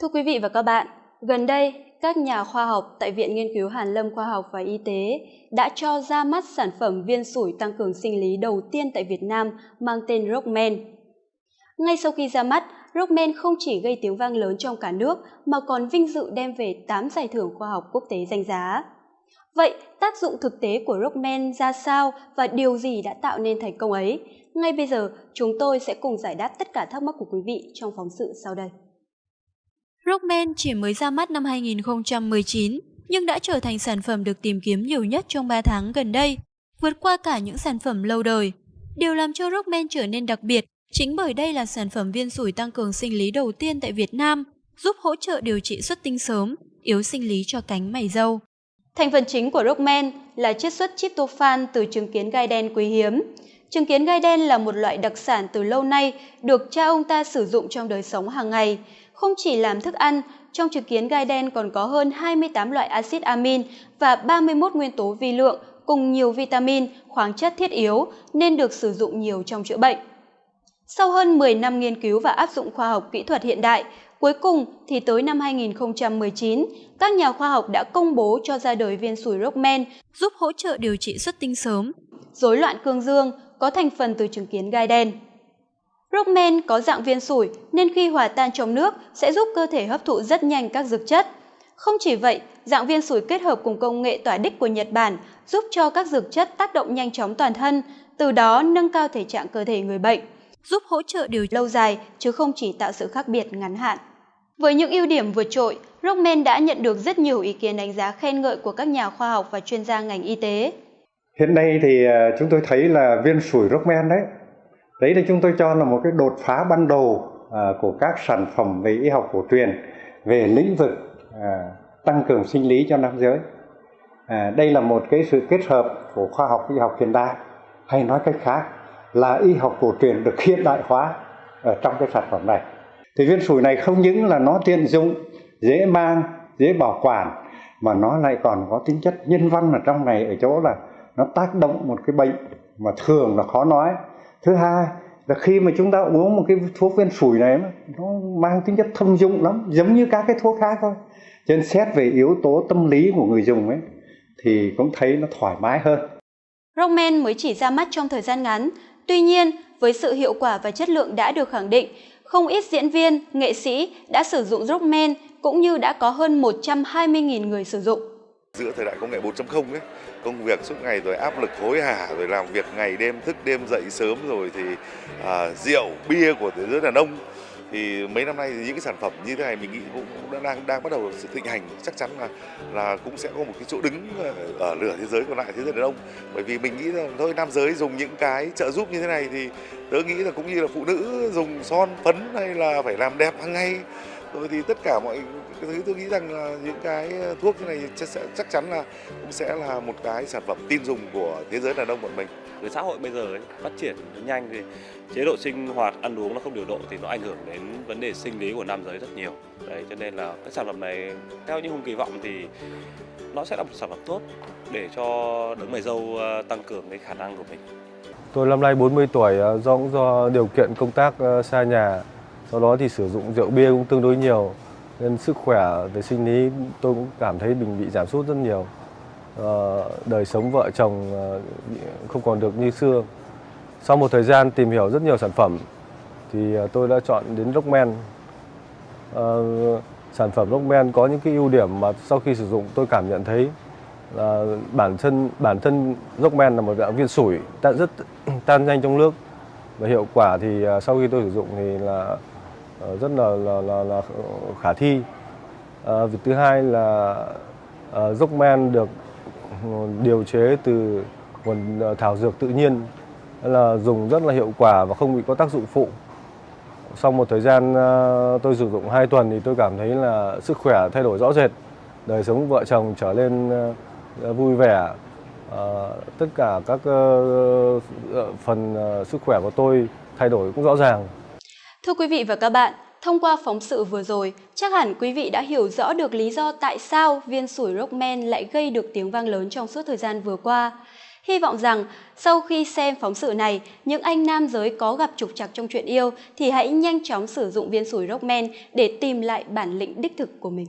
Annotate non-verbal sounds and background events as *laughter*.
Thưa quý vị và các bạn, gần đây, các nhà khoa học tại Viện Nghiên cứu Hàn lâm Khoa học và Y tế đã cho ra mắt sản phẩm viên sủi tăng cường sinh lý đầu tiên tại Việt Nam mang tên Rockman. Ngay sau khi ra mắt, Rockman không chỉ gây tiếng vang lớn trong cả nước mà còn vinh dự đem về 8 giải thưởng khoa học quốc tế danh giá. Vậy, tác dụng thực tế của Rockman ra sao và điều gì đã tạo nên thành công ấy? Ngay bây giờ, chúng tôi sẽ cùng giải đáp tất cả thắc mắc của quý vị trong phóng sự sau đây. Rockman chỉ mới ra mắt năm 2019, nhưng đã trở thành sản phẩm được tìm kiếm nhiều nhất trong 3 tháng gần đây, vượt qua cả những sản phẩm lâu đời. Điều làm cho Rockman trở nên đặc biệt chính bởi đây là sản phẩm viên sủi tăng cường sinh lý đầu tiên tại Việt Nam, giúp hỗ trợ điều trị xuất tinh sớm, yếu sinh lý cho cánh mày râu. Thành phần chính của Rockman là chiết xuất tryptophan từ trứng kiến gai đen quý hiếm. Trứng kiến gai đen là một loại đặc sản từ lâu nay được cha ông ta sử dụng trong đời sống hàng ngày. Không chỉ làm thức ăn, trong trứng kiến gai đen còn có hơn 28 loại axit amin và 31 nguyên tố vi lượng cùng nhiều vitamin, khoáng chất thiết yếu nên được sử dụng nhiều trong chữa bệnh. Sau hơn 10 năm nghiên cứu và áp dụng khoa học kỹ thuật hiện đại, cuối cùng thì tới năm 2019, các nhà khoa học đã công bố cho ra đời viên sủi Rockman giúp hỗ trợ điều trị xuất tinh sớm, rối loạn cương dương có thành phần từ trứng kiến gai đen. Rockman có dạng viên sủi nên khi hòa tan trong nước sẽ giúp cơ thể hấp thụ rất nhanh các dược chất. Không chỉ vậy, dạng viên sủi kết hợp cùng công nghệ tỏa đích của Nhật Bản giúp cho các dược chất tác động nhanh chóng toàn thân, từ đó nâng cao thể trạng cơ thể người bệnh, giúp hỗ trợ điều lâu dài chứ không chỉ tạo sự khác biệt ngắn hạn. Với những ưu điểm vượt trội, Rockman đã nhận được rất nhiều ý kiến đánh giá khen ngợi của các nhà khoa học và chuyên gia ngành y tế. Hiện nay thì à, chúng tôi thấy là viên sủi Rockman đấy đấy là chúng tôi cho là một cái đột phá ban đầu à, của các sản phẩm về y học cổ truyền về lĩnh vực à, tăng cường sinh lý cho nam giới. À, đây là một cái sự kết hợp của khoa học y học hiện đại, hay nói cách khác là y học cổ truyền được *laughs* hiện đại hóa ở trong cái sản phẩm này. Thì viên sủi này không những là nó tiện dụng, dễ mang, dễ bảo quản, mà nó lại còn có tính chất nhân văn ở trong này, ở chỗ là nó tác động một cái bệnh mà thường là khó nói thứ hai là khi mà chúng ta uống một cái thuốc viên sủi này nó mang tính chất thông dụng lắm giống như các cái thuốc khác thôi. Cho nên xét về yếu tố tâm lý của người dùng ấy thì cũng thấy nó thoải mái hơn. Rockman mới chỉ ra mắt trong thời gian ngắn. Tuy nhiên với sự hiệu quả và chất lượng đã được khẳng định không ít diễn viên, nghệ sĩ đã sử dụng Rockman cũng như đã có hơn 120.000 người sử dụng. Giữa thời đại công nghệ 4.0 ấy, công việc suốt ngày rồi áp lực hối hả rồi làm việc ngày đêm thức đêm dậy sớm rồi thì à, rượu bia của thế giới đàn ông. Thì mấy năm nay thì những cái sản phẩm như thế này mình nghĩ cũng, cũng đang đang bắt đầu sự thịnh hành. Chắc chắn là là cũng sẽ có một cái chỗ đứng ờ, ở lửa thế giới còn lại thế giới đàn ông. Bởi vì mình nghĩ là thôi nam giới dùng những cái trợ giúp như thế này thì tớ nghĩ là cũng như là phụ nữ dùng son phấn hay là phải làm đẹp hàng ngày rồi thì tất cả mọi thứ tôi nghĩ rằng là những cái thuốc như này sẽ chắc chắn là cũng sẽ là một cái sản phẩm tin dùng của thế giới đàn ông bọn mình. Với xã hội bây giờ ấy, phát triển nhanh thì chế độ sinh hoạt ăn uống nó không điều độ thì nó ảnh hưởng đến vấn đề sinh lý của nam giới rất nhiều. Đấy cho nên là cái sản phẩm này theo những hùng kỳ vọng thì nó sẽ là một sản phẩm tốt để cho đấng mày dâu ờ, tăng cường cái khả năng của mình. Tôi năm nay 40 tuổi ờ, do cũng do điều kiện công tác ờ, xa nhà sau đó thì sử dụng rượu bia cũng tương đối nhiều nên sức khỏe về sinh lý tôi cũng cảm thấy mình bị giảm sút rất nhiều. Ờ, đời sống vợ chồng ờ, không còn được như xưa. Sau một thời gian tìm hiểu rất nhiều sản phẩm thì ờ, tôi đã chọn đến Rockman. Ờ, sản phẩm Rockman có những cái ưu điểm mà sau khi sử dụng tôi cảm nhận thấy là bản thân bản thân Rockman là một dạng viên sủi tan rất *clears throat* tan nhanh trong nước. Và hiệu quả thì sau khi tôi sử dụng thì là Ờ, rất là là, là, là khả thi. À, việc thứ hai là à, dốc men được ừ, điều chế từ nguồn ờ, thảo dược tự nhiên. Là dùng rất là hiệu quả và không bị có tác dụng phụ. Sau một thời gian tôi sử dụng 2 tuần thì tôi cảm thấy là sức khỏe thay đổi rõ rệt. Đời sống vợ chồng trở lên vui vẻ. Tất cả các phần sức khỏe của tôi thay đổi cũng rõ ràng. Thưa quý vị và các bạn, thông qua phóng sự vừa rồi, chắc hẳn quý vị đã hiểu rõ được lý do tại sao viên sủi Rockman lại gây được tiếng vang lớn trong suốt thời gian vừa qua. Hy vọng rằng sau khi xem phóng sự này, những anh nam giới có gặp trục trặc trong chuyện yêu thì hãy nhanh chóng sử dụng viên sủi Rockman để tìm lại bản lĩnh đích thực của mình.